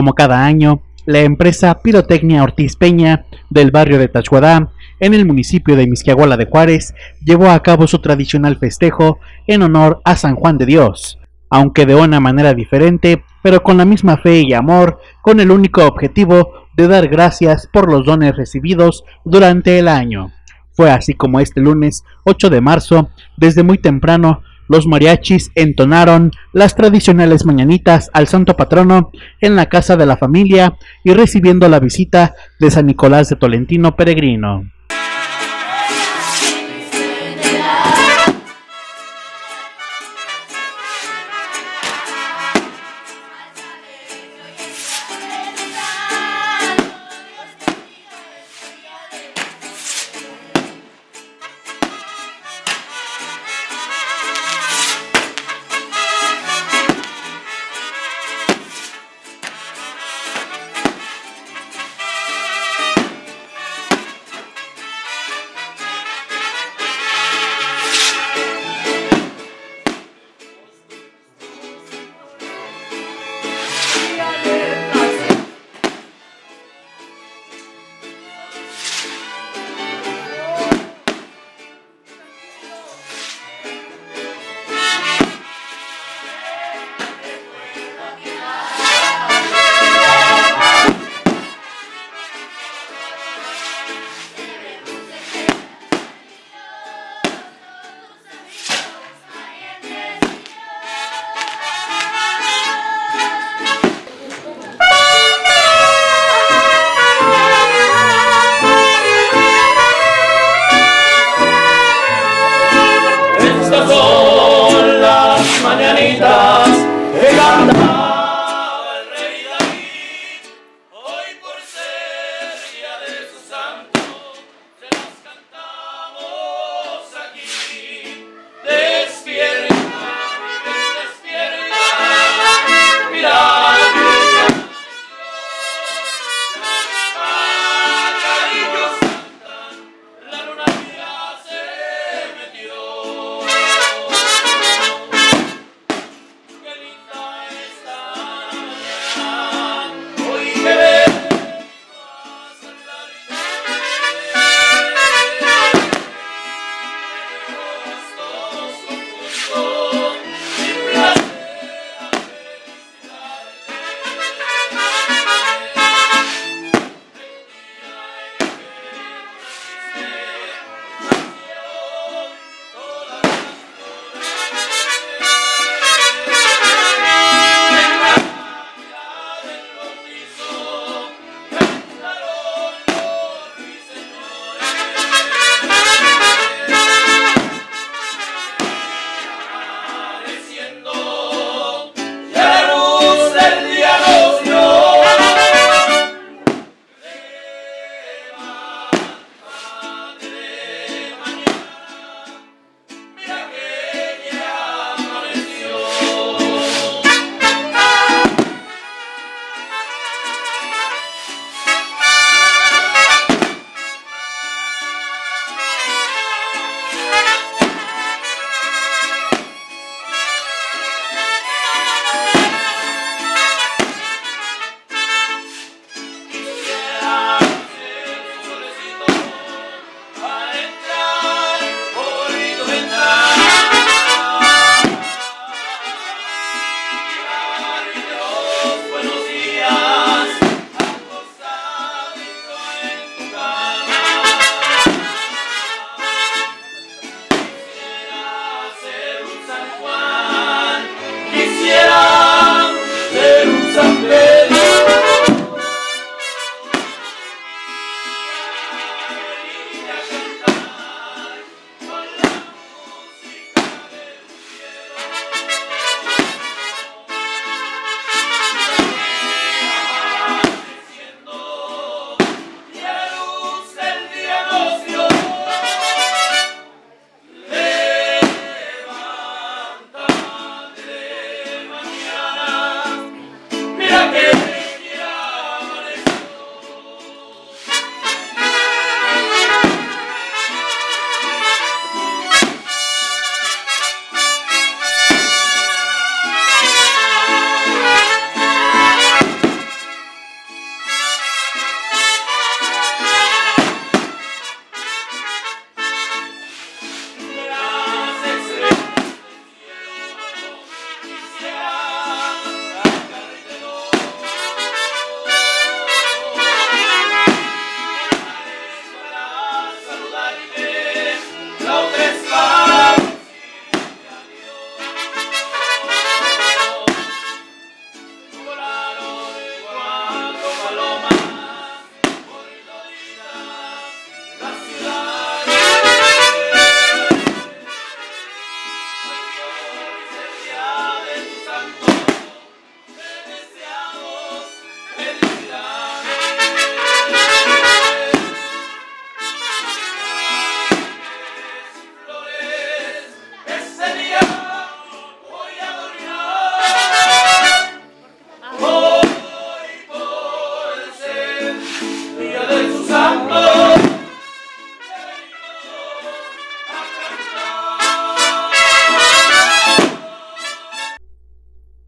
Como cada año, la empresa Pirotecnia Ortiz Peña del barrio de Tachuadá, en el municipio de Misquiahuala de Juárez, llevó a cabo su tradicional festejo en honor a San Juan de Dios, aunque de una manera diferente, pero con la misma fe y amor, con el único objetivo de dar gracias por los dones recibidos durante el año. Fue así como este lunes 8 de marzo, desde muy temprano, los mariachis entonaron las tradicionales mañanitas al santo patrono en la casa de la familia y recibiendo la visita de San Nicolás de Tolentino Peregrino.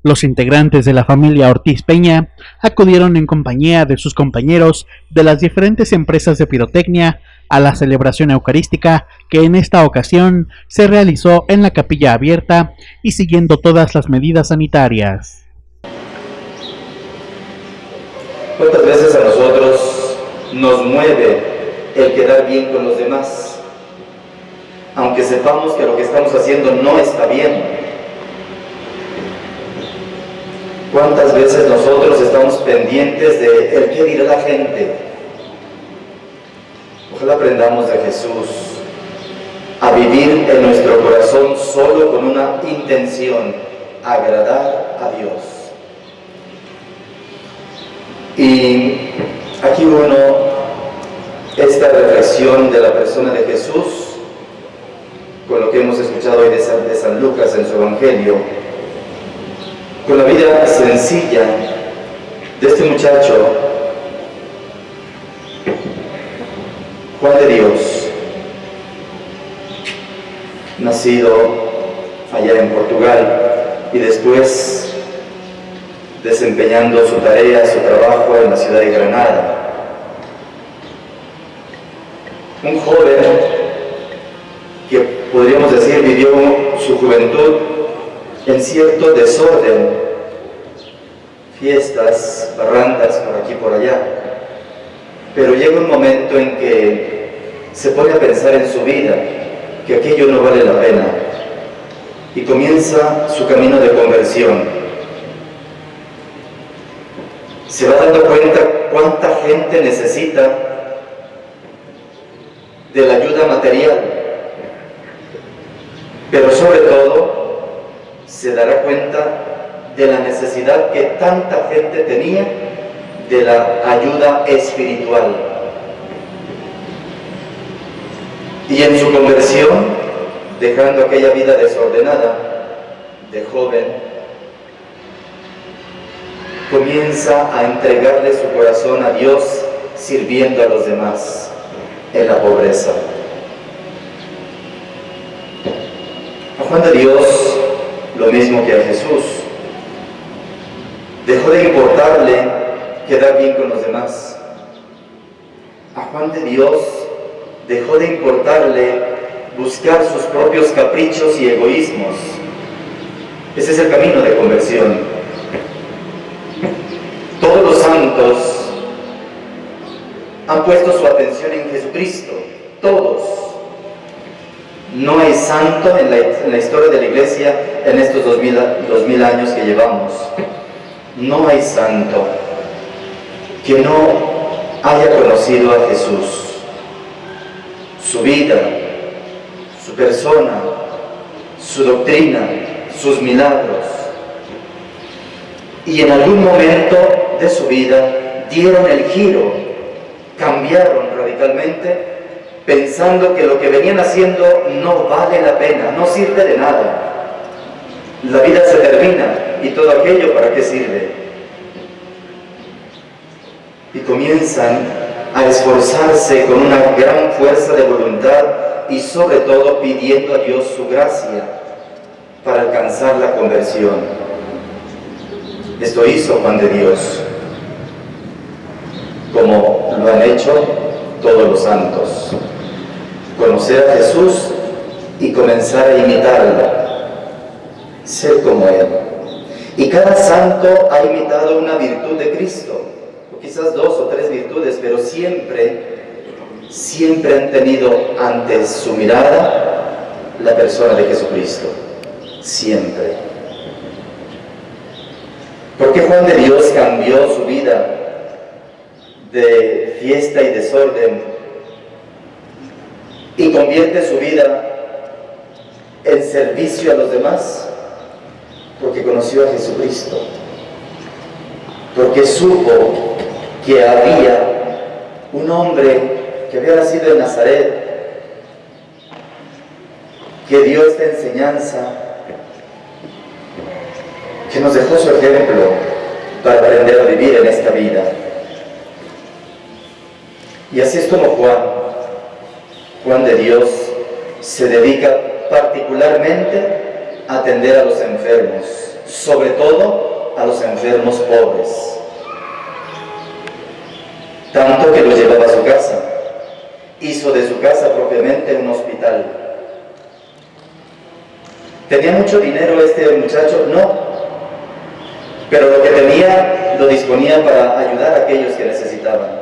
Los integrantes de la familia Ortiz Peña acudieron en compañía de sus compañeros de las diferentes empresas de pirotecnia a la celebración eucarística que en esta ocasión se realizó en la capilla abierta y siguiendo todas las medidas sanitarias. ¿Cuántas veces a nosotros nos mueve el quedar bien con los demás? Aunque sepamos que lo que estamos haciendo no está bien, ¿Cuántas veces nosotros estamos pendientes de el qué dirá la gente? Ojalá aprendamos de Jesús a vivir en nuestro corazón solo con una intención, agradar a Dios. Y aquí uno, esta reflexión de la persona de Jesús, con lo que hemos escuchado hoy de San, de San Lucas en su Evangelio, con la vida sencilla de este muchacho, Juan de Dios, nacido allá en Portugal y después desempeñando su tarea, su trabajo en la ciudad de Granada. Un joven que podríamos decir vivió su juventud en cierto desorden, fiestas, barrandas por aquí por allá. Pero llega un momento en que se pone a pensar en su vida, que aquello no vale la pena, y comienza su camino de conversión. Se va dando cuenta cuánta gente necesita de la ayuda material, pero sobre todo se dará cuenta de la necesidad que tanta gente tenía de la ayuda espiritual. Y en su conversión, dejando aquella vida desordenada de joven, comienza a entregarle su corazón a Dios sirviendo a los demás en la pobreza. Juan de Dios lo mismo que a Jesús. Dejó de importarle quedar bien con los demás. A Juan de Dios dejó de importarle buscar sus propios caprichos y egoísmos. Ese es el camino de conversión. Todos los santos han puesto su atención en Jesucristo, todos no hay santo en la, historia de la iglesia en estos dos mil, dos mil años que llevamos. No hay santo que no haya conocido a Jesús, su vida, su persona, su doctrina, sus milagros. Y en algún momento de su vida dieron el giro, cambiaron radicalmente pensando que lo que venían haciendo no vale la pena, no sirve de nada. La vida se termina y todo aquello para qué sirve. Y comienzan a esforzarse con una gran fuerza de voluntad y sobre todo pidiendo a Dios su gracia para alcanzar la conversión. Esto hizo Juan de Dios, como lo han hecho todos los santos conocer a Jesús y comenzar a imitarlo, ser como Él. Y cada santo ha imitado una virtud de Cristo, o quizás dos o tres virtudes, pero siempre, siempre han tenido ante su mirada la persona de Jesucristo, siempre. ¿Por qué Juan de Dios cambió su vida de fiesta y desorden y convierte su vida en servicio a los demás porque conoció a Jesucristo, porque supo que había un hombre que había nacido en Nazaret, que dio esta enseñanza, que nos dejó su ejemplo para aprender a vivir en esta vida. Y así es como Juan Juan de Dios se dedica particularmente a atender a los enfermos, sobre todo a los enfermos pobres. Tanto que los llevaba a su casa. Hizo de su casa propiamente un hospital. ¿Tenía mucho dinero este muchacho? No. Pero lo que tenía lo disponía para ayudar a aquellos que necesitaban.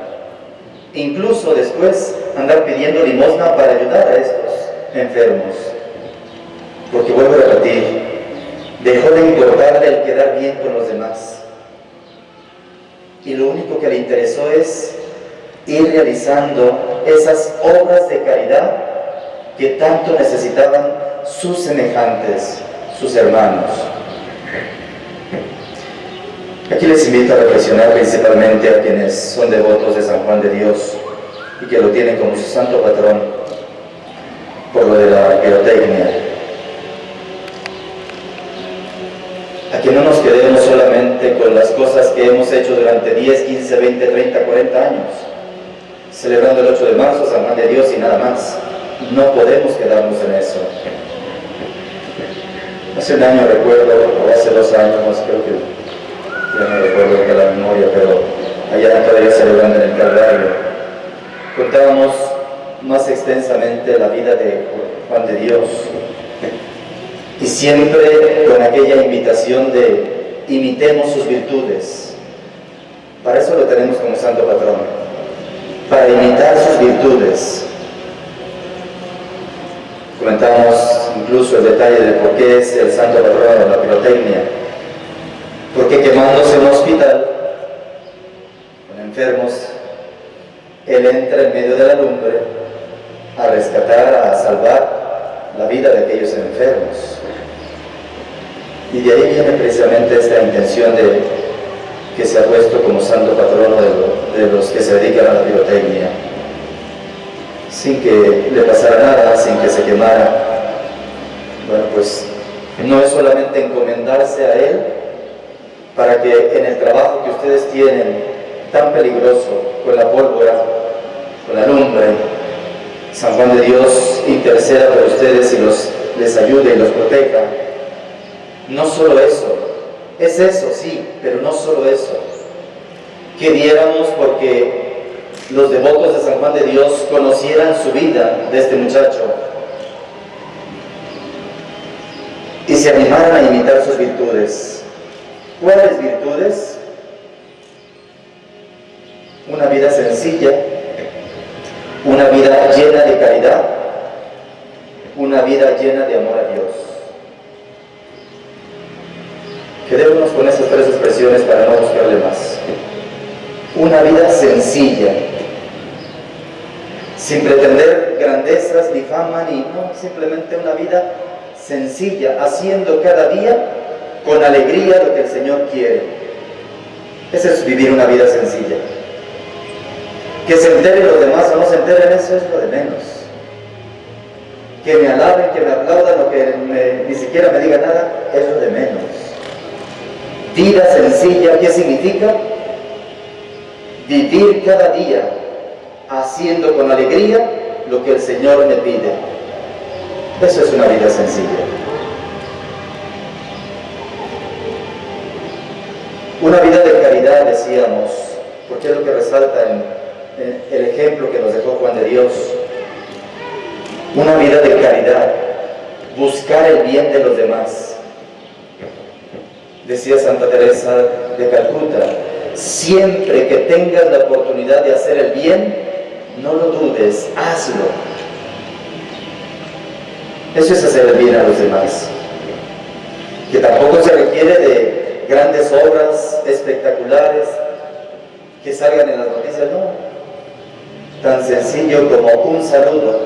Incluso después andar pidiendo limosna para ayudar a estos enfermos. Porque vuelvo a repetir, dejó de importarle el quedar bien con los demás. Y lo único que le interesó es ir realizando esas obras de caridad que tanto necesitaban sus semejantes, sus hermanos. Aquí les invito a reflexionar principalmente a quienes son devotos de San Juan de Dios y que lo tienen como su santo patrón por lo de la pirotecnia. A que no nos quedemos solamente con las cosas que hemos hecho durante 10, 15, 20, 30, 40 años, celebrando el 8 de marzo, San Juan de Dios y nada más. No podemos quedarnos en eso. Hace un año recuerdo, o hace dos años, creo que ya no recuerdo que la memoria, pero allá todavía celebrando en el Calvario, contábamos más extensamente la vida de Juan de Dios y siempre con aquella invitación de imitemos sus virtudes. Para eso lo tenemos como santo patrón, para imitar sus virtudes. Comentamos incluso el detalle de por qué es el santo patrón de la pirotecnia porque quemándose un hospital con enfermos, él entra en medio de la lumbre a rescatar, a salvar la vida de aquellos enfermos. Y de ahí viene precisamente esta intención de que se ha puesto como santo patrono de, los que se dedican a la pirotecnia, sin que le pasara nada, sin que se quemara. Bueno, pues no es solamente encomendarse a Él, para que en el trabajo que ustedes tienen tan peligroso con la pólvora, con la lumbre, San Juan de Dios interceda por ustedes y los, les ayude y los proteja. No solo eso, es eso, sí, pero no solo eso. Que diéramos porque los devotos de San Juan de Dios conocieran su vida de este muchacho y se animaran a imitar sus virtudes. ¿Cuáles virtudes? Una vida sencilla, una vida llena de caridad, una vida llena de amor a Dios. Quedémonos con esas tres expresiones para no buscarle más. Una vida sencilla, sin pretender grandezas ni fama, ni no, simplemente una vida sencilla, haciendo cada día con alegría lo que el Señor quiere. Ese es vivir una vida sencilla. Que se enteren los demás o no se enteren, eso es lo de menos. Que me alaben, que me aplaudan o que ni siquiera me digan nada, es lo de menos. Vida sencilla, ¿qué significa? Vivir cada día haciendo con alegría lo que el Señor me pide. Eso es una vida sencilla. Una vida de caridad, decíamos, porque es lo que resalta en, el ejemplo que nos dejó Juan de Dios. Una vida de caridad, buscar el bien de los demás. Decía Santa Teresa de Calcuta, siempre que tengas la oportunidad de hacer el bien, no lo dudes, hazlo. Eso es hacer el bien a los demás. Que tampoco se requiere de grandes obras espectaculares que salgan en las noticias, no. Tan sencillo como un saludo,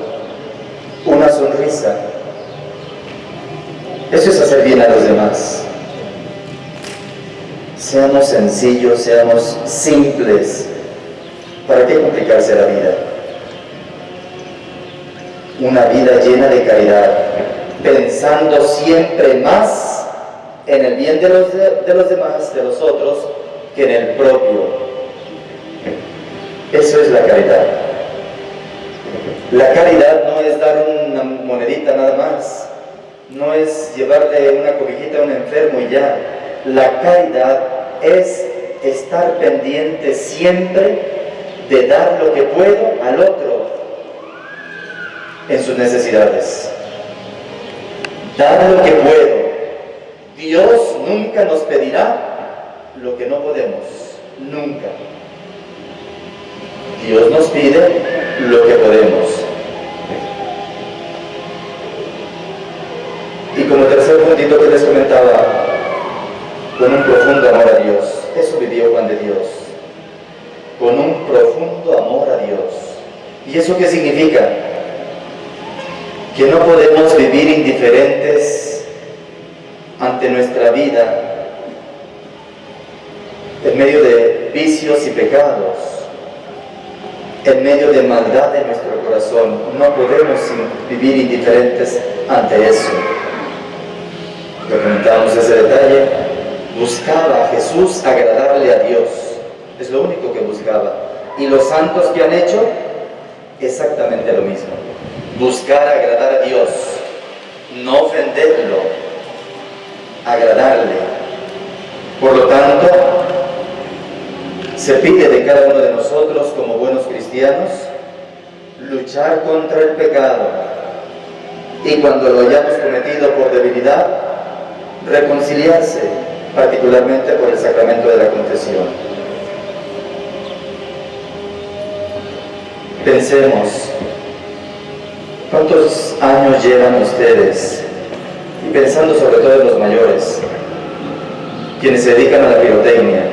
una sonrisa. Eso es hacer bien a los demás. Seamos sencillos, seamos simples. ¿Para qué complicarse la vida? Una vida llena de caridad, pensando siempre más en el bien de los, de, los demás, de los otros, que en el propio. Eso es la caridad. La caridad no es dar una monedita nada más, no es llevarle una cobijita a un enfermo y ya. La caridad es estar pendiente siempre de dar lo que puedo al otro en sus necesidades. Dar lo que puedo. Dios nunca nos pedirá lo que no podemos. Nunca. Dios nos pide lo que podemos. Y como tercer puntito que les comentaba, con un profundo amor a Dios. Eso vivió Juan de Dios. Con un profundo amor a Dios. ¿Y eso qué significa? Que no podemos vivir ante nuestra vida en medio de vicios y pecados, en medio de maldad en nuestro corazón. No podemos vivir indiferentes ante eso. Ya comentamos ese detalle. Buscaba Jesús agradarle a Dios. Es lo único que buscaba. Y los santos que han hecho exactamente lo mismo. Buscar agradar a Dios. No ofenderlo. Agradarle. Por lo tanto, se pide de cada uno de nosotros como buenos cristianos luchar contra el pecado y cuando lo hayamos cometido por debilidad, reconciliarse, particularmente por el sacramento de la confesión. Pensemos, ¿cuántos años llevan ustedes? Y pensando sobre todo en los mayores, quienes se dedican a la pirotecnia,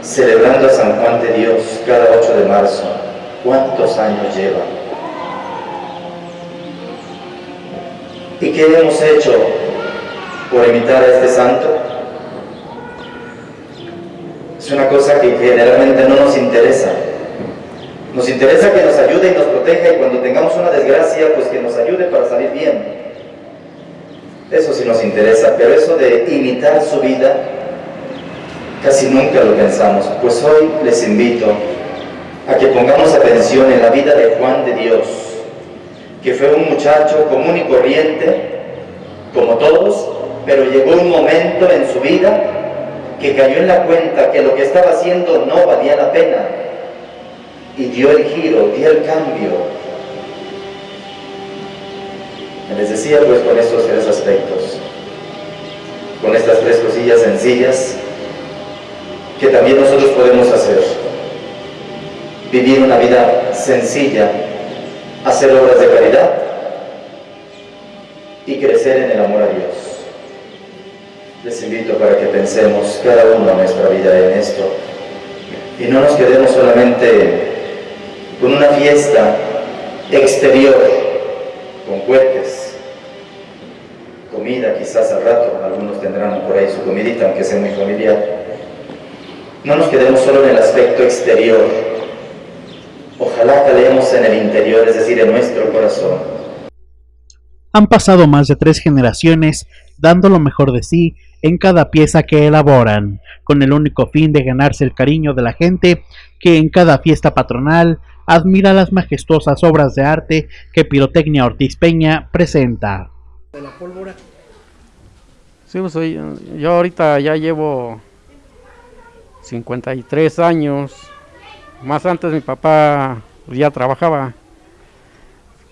celebrando a San Juan de Dios cada 8 de marzo, ¿cuántos años llevan? ¿Y qué hemos hecho por imitar a este santo? Es una cosa que generalmente no nos interesa. Nos interesa que nos ayude y nos proteja y cuando tengamos una desgracia, pues que nos ayude para salir bien. Eso sí nos interesa, pero eso de imitar su vida, casi nunca lo pensamos. Pues hoy les invito a que pongamos atención en la vida de Juan de Dios, que fue un muchacho común y corriente, como todos, pero llegó un momento en su vida que cayó en la cuenta que lo que estaba haciendo no valía la pena y dio el giro, dio el cambio. Les decía pues con estos tres aspectos, con estas tres cosillas sencillas que también nosotros podemos hacer. Vivir una vida sencilla, hacer obras de caridad y crecer en el amor a Dios. Les invito para que pensemos cada uno nuestra vida en esto y no nos quedemos solamente con una fiesta exterior, con cohetes, comida quizás al rato, algunos tendrán por ahí su comidita, aunque sea muy familiar. No nos quedemos solo en el aspecto exterior, ojalá calemos en el interior, es decir, en nuestro corazón. Han pasado más de tres generaciones dando lo mejor de sí en cada pieza que elaboran, con el único fin de ganarse el cariño de la gente que en cada fiesta patronal admira las majestuosas obras de arte que Pirotecnia Ortiz Peña presenta. Sí, pues yo ahorita ya llevo 53 años. Más antes mi papá ya trabajaba.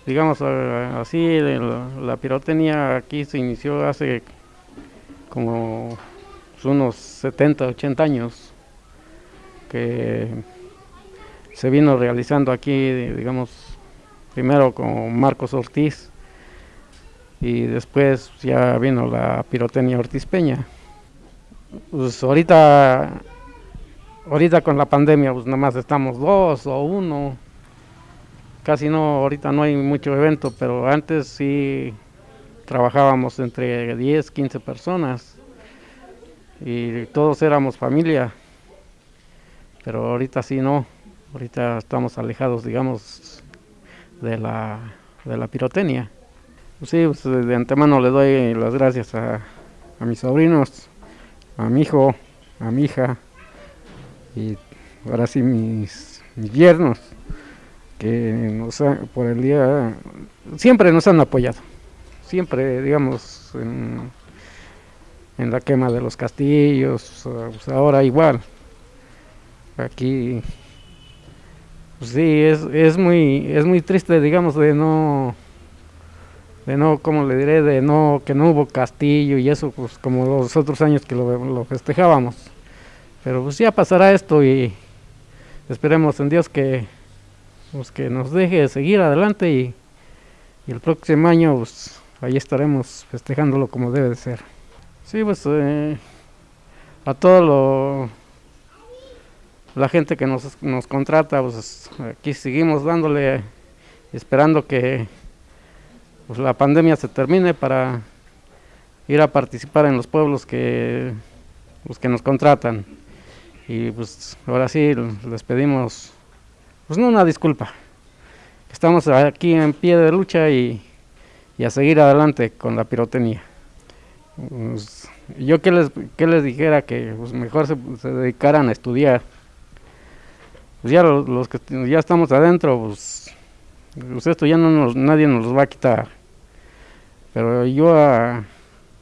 Digamos eh, así, la pirotecnia aquí se inició hace como unos 70, 80 años que se vino realizando aquí, digamos, primero con Marcos Ortiz y después ya vino la pirotecnia Ortiz Peña. Pues ahorita, ahorita con la pandemia, pues nada más estamos dos o uno, casi no, ahorita no hay mucho evento, pero antes sí trabajábamos entre 10, 15 personas y todos éramos familia, pero ahorita sí no, ahorita estamos alejados, digamos, de la, de la pirotecnia. Pues sí, pues de antemano le doy las gracias a, a mis sobrinos, a mi hijo, a mi hija y ahora sí mis, mis yernos que nos por el día siempre nos han apoyado siempre digamos en, la quema de los castillos, pues ahora igual. Aquí, sí, es, es, muy, es muy triste, digamos, de no, de no, como le diré, de no, que no hubo castillo y eso, pues como los otros años que lo, lo festejábamos. Pero pues ya pasará esto y esperemos en Dios que, pues, que nos deje seguir adelante y, y el próximo año pues ahí estaremos festejándolo como debe de ser. Sí, pues eh, a todo lo la gente que nos, nos contrata, pues aquí seguimos dándole, esperando que pues, la pandemia se termine para ir a participar en los pueblos que, pues, que nos contratan. Y pues ahora sí les pedimos, pues no una disculpa, estamos aquí en pie de lucha y, y a seguir adelante con la pirotecnia. Pues, yo que les, que les dijera que pues, mejor se, se, dedicaran a estudiar. Pues ya los, que ya estamos adentro, pues, pues esto ya no nos, nadie nos los va a quitar. Pero yo a,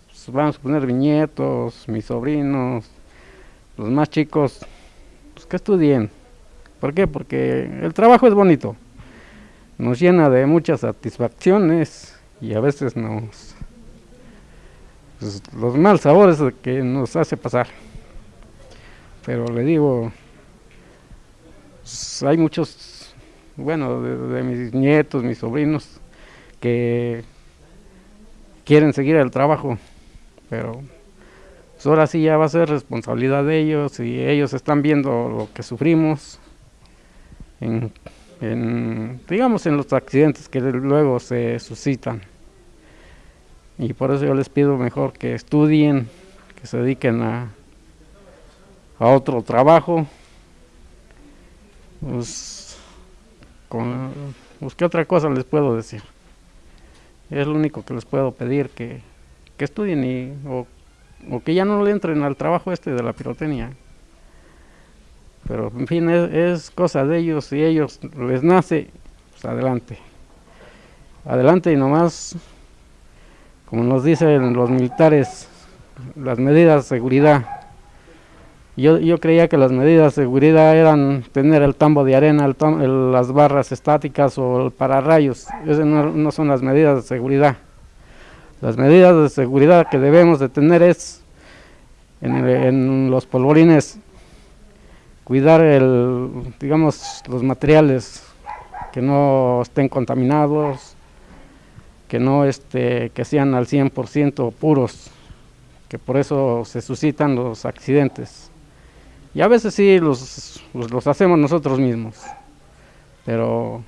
pues, vamos a poner viñetos, mis sobrinos, los más chicos, pues que estudien. ¿Por qué? Porque el trabajo es bonito. Nos llena de muchas satisfacciones y a veces nos los mal sabores que nos hace pasar. Pero le digo, hay muchos, bueno, de, mis nietos, mis sobrinos, que quieren seguir el trabajo, pero pues ahora sí ya va a ser responsabilidad de ellos y ellos están viendo lo que sufrimos en, en digamos, en los accidentes que luego se suscitan y por eso yo les pido mejor que estudien, que se dediquen a, a otro trabajo. Pues, con, pues, ¿qué otra cosa les puedo decir? Es lo único que les puedo pedir, que, que estudien y, o, que ya no le entren al trabajo este de la pirotecnia. Pero en fin, es, cosa de ellos, si ellos les nace, pues adelante. Adelante y nomás como nos dicen los militares, las medidas de seguridad. Yo, yo creía que las medidas de seguridad eran tener el tambo de arena, el tam, las barras estáticas o el pararrayos. Esas no, no, son las medidas de seguridad. Las medidas de seguridad que debemos de tener es en, en los polvorines cuidar el, digamos, los materiales que no estén contaminados, que no este, que sean al 100% puros, que por eso se suscitan los accidentes. Y a veces sí los, los, hacemos nosotros mismos, pero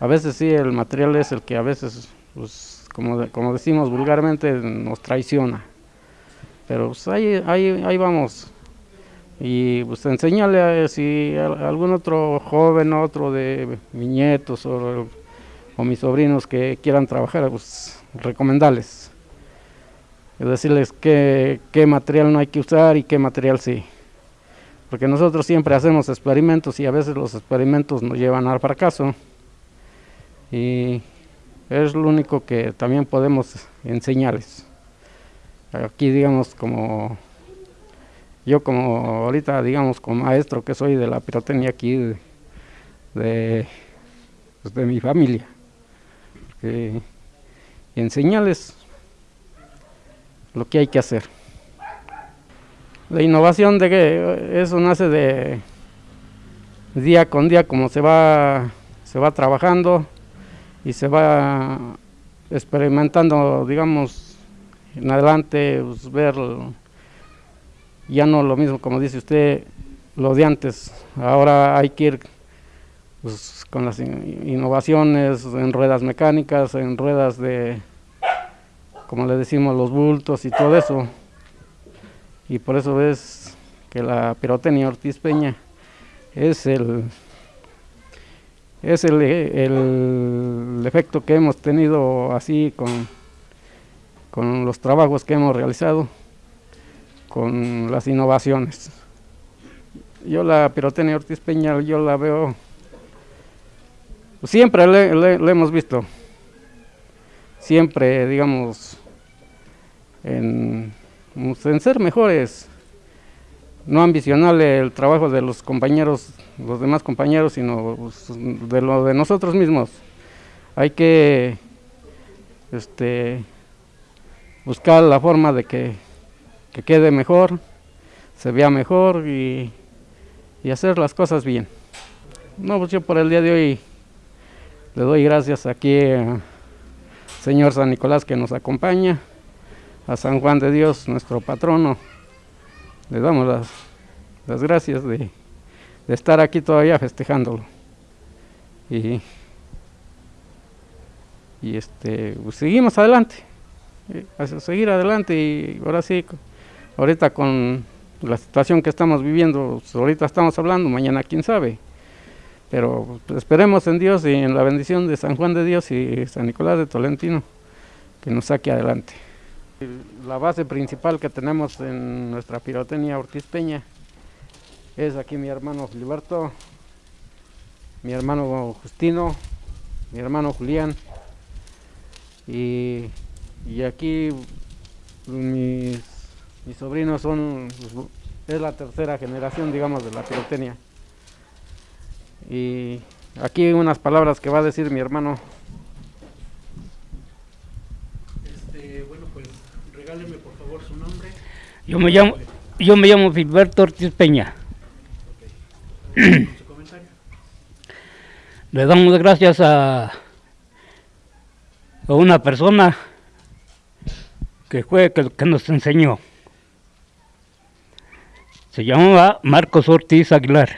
a veces sí el material es el que a veces, pues, como, como decimos vulgarmente, nos traiciona. Pero pues, ahí, ahí, ahí vamos. Y pues enseñarle a si algún otro joven, otro de mis nietos o o mis sobrinos que quieran trabajar, pues recomendarles. Es decirles qué, qué material no hay que usar y qué material sí. Porque nosotros siempre hacemos experimentos y a veces los experimentos nos llevan al fracaso. Y es lo único que también podemos enseñarles. Aquí digamos como yo como ahorita digamos como maestro que soy de la pirotecnia aquí de, de, pues mi familia y enseñarles lo que hay que hacer. La innovación de que eso nace de día con día como se va se va trabajando y se va experimentando digamos en adelante pues, ver ya no lo mismo como dice usted lo de antes ahora hay que ir pues, con las innovaciones en ruedas mecánicas, en ruedas de, como le decimos, los bultos y todo eso. Y por eso es que la pirotecnia Ortiz Peña es el es el, el, efecto que hemos tenido así con, con los trabajos que hemos realizado, con las innovaciones. Yo la pirotecnia Ortiz Peña, yo la veo Siempre le, hemos visto, siempre, digamos, en, en ser mejores, no ambicionarle el trabajo de los compañeros, los demás compañeros, sino pues, de lo de nosotros mismos. Hay que este, buscar la forma de que, quede mejor, se vea mejor y, y hacer las cosas bien. No, pues yo por el día de hoy le doy gracias aquí al Señor San Nicolás que nos acompaña, a San Juan de Dios, nuestro patrono. Le damos las, las gracias de, de, estar aquí todavía festejándolo. Y, y este, pues seguimos adelante, a seguir adelante y ahora sí, ahorita con la situación que estamos viviendo, pues ahorita estamos hablando, mañana quién sabe. Pero pues, esperemos en Dios y en la bendición de San Juan de Dios y San Nicolás de Tolentino que nos saque adelante. La base principal que tenemos en nuestra pirotecnia Ortiz Peña es aquí mi hermano Filiberto, mi hermano Justino, mi hermano Julián y, aquí mis, mis sobrinos son, es la tercera generación digamos de la pirotecnia. Y aquí unas palabras que va a decir mi hermano. Este, bueno, pues regáleme por favor su nombre. Yo me llamo, yo me llamo Filberto Ortiz Peña. Le damos gracias a, a una persona que fue que, que nos enseñó. Se llamaba Marcos Ortiz Aguilar.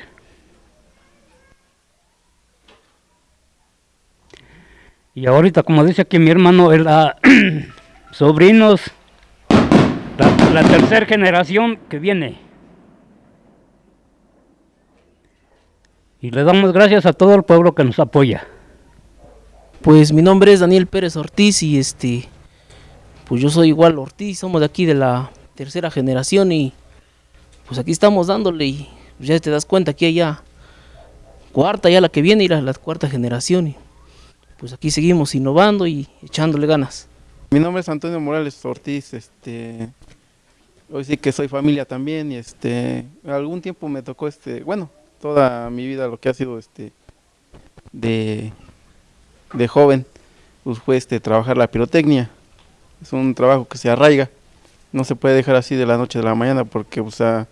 Y ahorita, como dice aquí mi hermano, es la sobrinos, la, tercera generación que viene. Y le damos gracias a todo el pueblo que nos apoya. Pues mi nombre es Daniel Pérez Ortiz y este, pues yo soy igual Ortiz, somos de aquí de la tercera generación y pues aquí estamos dándole y ya te das cuenta que ya cuarta ya la que viene y la, la cuarta generación. Y, pues aquí seguimos innovando y echándole ganas. Mi nombre es Antonio Morales Ortiz, este, hoy sí que soy familia también y este, algún tiempo me tocó este, bueno, toda mi vida lo que ha sido este, de, de joven, pues fue este, trabajar la pirotecnia, es un trabajo que se arraiga, no se puede dejar así de la noche a la mañana porque, o sea,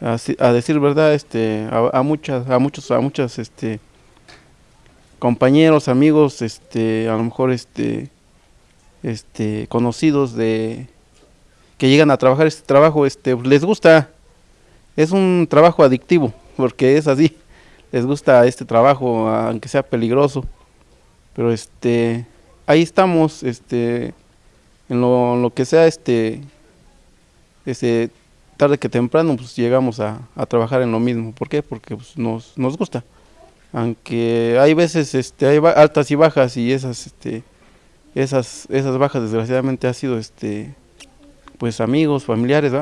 a, decir verdad, este, a, a, muchas, a muchos, a muchas, este, compañeros, amigos, este, a lo mejor este, este, conocidos de que llegan a trabajar este trabajo, este, les gusta, es un trabajo adictivo, porque es así, les gusta este trabajo, aunque sea peligroso, pero este, ahí estamos, este, en lo, que sea, este, este, tarde que temprano, pues llegamos a, a trabajar en lo mismo, ¿por qué? Porque pues, nos, nos gusta. Aunque hay veces este hay altas y bajas y esas este esas esas bajas desgraciadamente ha sido este pues amigos familiares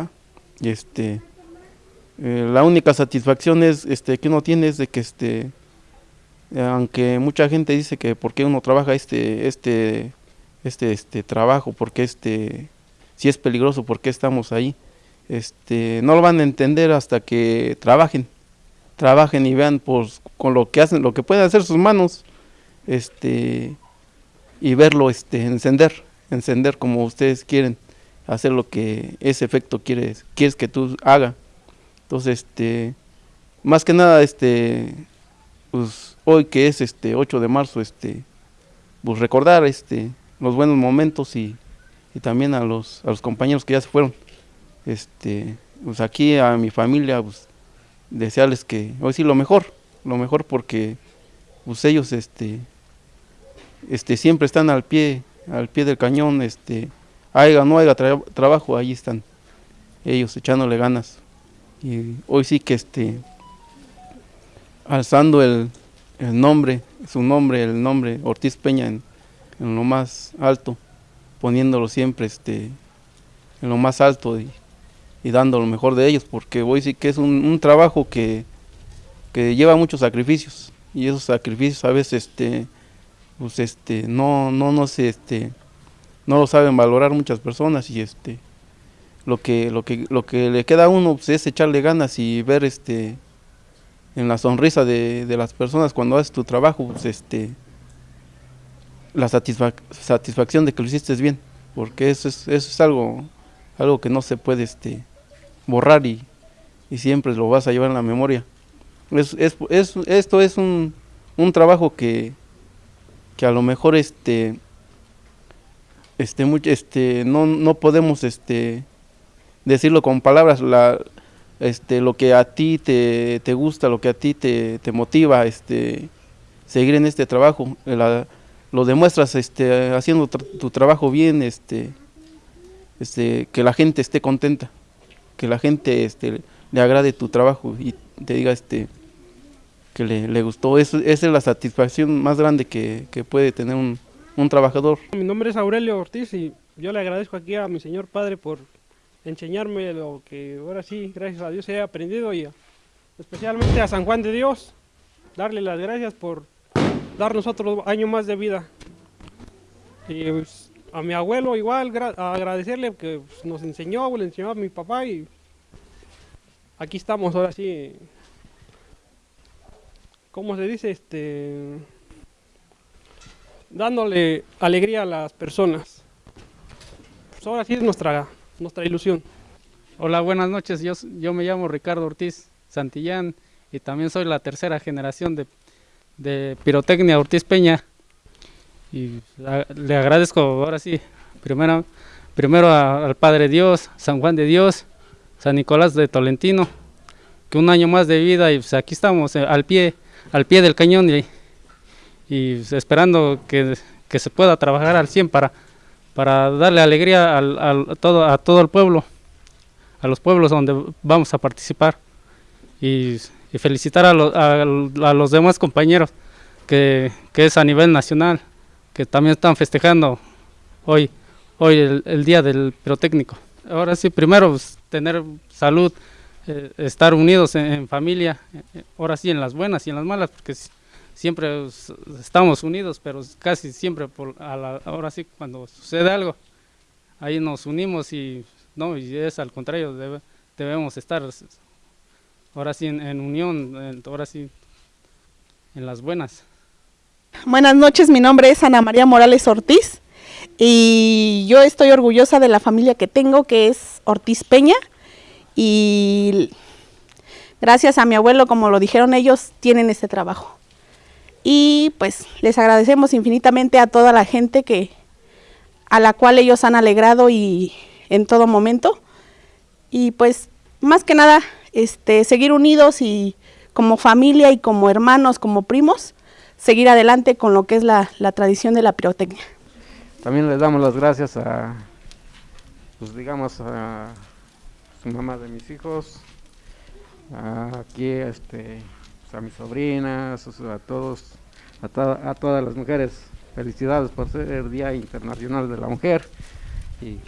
y este eh, la única satisfacción es este que uno tiene es de que este aunque mucha gente dice que por qué uno trabaja este este este este trabajo porque este si es peligroso por qué estamos ahí este no lo van a entender hasta que trabajen trabajen y vean pues, con lo que hacen, lo que pueden hacer sus manos, este, y verlo este, encender, encender como ustedes quieren, hacer lo que ese efecto quieres, quieres que tú haga. Entonces, este, más que nada, este, pues hoy que es este 8 de marzo, este, pues recordar este, los buenos momentos y, también a los, a los compañeros que ya se fueron. Este, pues aquí a mi familia, desearles que, hoy sí lo mejor, lo mejor porque ellos este, este siempre están al pie, al pie del cañón, este, haya no haya trabajo, ahí están ellos echándole ganas. Y hoy sí que este alzando el, el nombre, su nombre, el nombre Ortiz Peña en, en, lo más alto, poniéndolo siempre este en lo más alto y y dando lo mejor de ellos, porque hoy sí que es un, trabajo que, lleva muchos sacrificios y esos sacrificios a veces este pues este no no no se este no lo saben valorar muchas personas y este lo que, lo que, lo que le queda a uno pues, es echarle ganas y ver este en la sonrisa de, de las personas cuando haces tu trabajo, pues, este la satisfac satisfacción de que lo hiciste bien, porque eso es, es algo, algo que no se puede este, borrar y, y siempre lo vas a llevar en la memoria. Es, es, es, esto es un, un trabajo que, que a lo mejor este, este, mucho, este, no, no podemos este, decirlo con palabras, la, este, lo que a ti te, te gusta, lo que a ti te, te motiva, este, seguir en este trabajo, la, lo demuestras este, haciendo tu trabajo bien, este, este, que la gente esté contenta, que la gente este, le agrade tu trabajo y te diga este, que le, le gustó. Eso, esa es la satisfacción más grande que, que puede tener un, un, trabajador. Mi nombre es Aurelio Ortiz y yo le agradezco aquí a mi señor padre por enseñarme lo que ahora sí, gracias a Dios, he aprendido y especialmente a San Juan de Dios, darle las gracias por darnos otro año más de vida. Y pues, a mi abuelo igual, agradecerle que pues, nos enseñó, le enseñó a mi papá y aquí estamos ahora sí. ¿Cómo se dice? Este dándole alegría a las personas. Pues ahora sí es nuestra, nuestra ilusión. Hola, buenas noches. Yo, yo me llamo Ricardo Ortiz Santillán y también soy la tercera generación de de Pirotecnia Ortiz Peña. Y le agradezco ahora sí, primero, primero al Padre Dios, San Juan de Dios, San Nicolás de Tolentino, que un año más de vida y pues aquí estamos eh, al pie, al pie del cañón y, y esperando que, que, se pueda trabajar al 100 para, para darle alegría al, al, todo, a todo el pueblo, a los pueblos donde vamos a participar. Y y felicitar a, lo, a, a los demás compañeros que, que, es a nivel nacional, que también están festejando hoy, hoy el, el día del pirotécnico. Ahora sí, primero pues, tener salud, eh, estar unidos en, en, familia, eh, ahora sí en las buenas y en las malas, porque siempre estamos unidos, pero casi siempre por a la, ahora sí cuando sucede algo, ahí nos unimos y no, y es al contrario, debe, debemos estar ahora sí en, unión, ahora sí en las buenas. Buenas noches, mi nombre es Ana María Morales Ortiz y yo estoy orgullosa de la familia que tengo, que es Ortiz Peña y gracias a mi abuelo, como lo dijeron ellos, tienen este trabajo. Y pues les agradecemos infinitamente a toda la gente que a la cual ellos han alegrado y en todo momento. Y pues más que nada este, seguir unidos y como familia y como hermanos, como primos, seguir adelante con lo que es la, la tradición de la pirotecnia. También les damos las gracias a, pues digamos, a su mamá de mis hijos, a aquí este, a mis sobrinas, a todos, a, to a todas las mujeres. Felicidades por ser el Día Internacional de la Mujer. Y,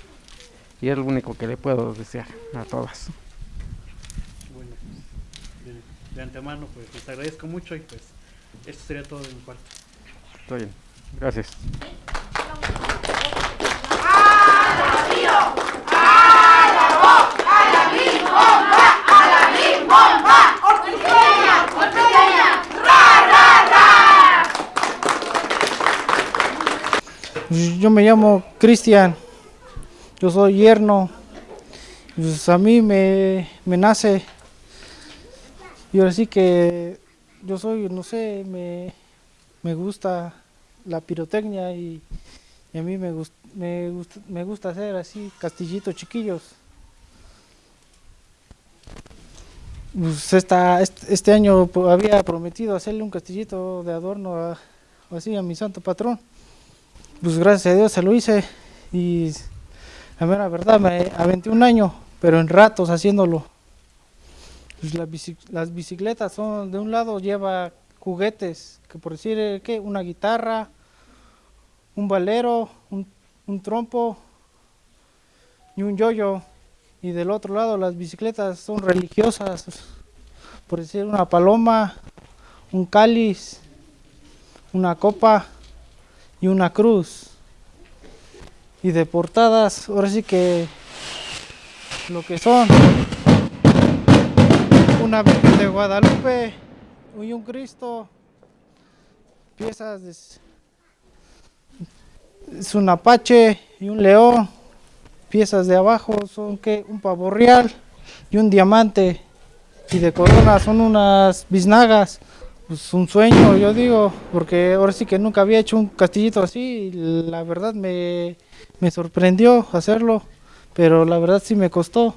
y es lo único que le puedo desear a todas. De antemano, pues les agradezco mucho y pues esto sería todo de mi parte. Está bien, gracias. Yo me llamo Cristian, yo soy yerno, pues a mí me, me nace. Y ahora sí que yo soy, no sé, me, me gusta la pirotecnia y, a mí me, gust, me, gusta, me gusta hacer así castillitos chiquillos. Pues esta, este, año había prometido hacerle un castillito de adorno a, así a mi santo patrón. Pues gracias a Dios se lo hice y la verdad me aventé un año, pero en ratos haciéndolo. Pues las bicicletas son, de un lado lleva juguetes, que por decir, eh, ¿qué? Una guitarra, un valero, un, un trompo y un yoyo. Y del otro lado las bicicletas son religiosas, por decir una paloma, un cáliz, una copa y una cruz. Y de portadas, ahora sí que lo que son una Virgen de Guadalupe y un Cristo, piezas de, es un apache y un león, piezas de abajo son que un pavo real y un diamante y de corona son unas biznagas. Pues un sueño, yo digo, porque ahora sí que nunca había hecho un castillito así la verdad me, me sorprendió hacerlo, pero la verdad sí me costó.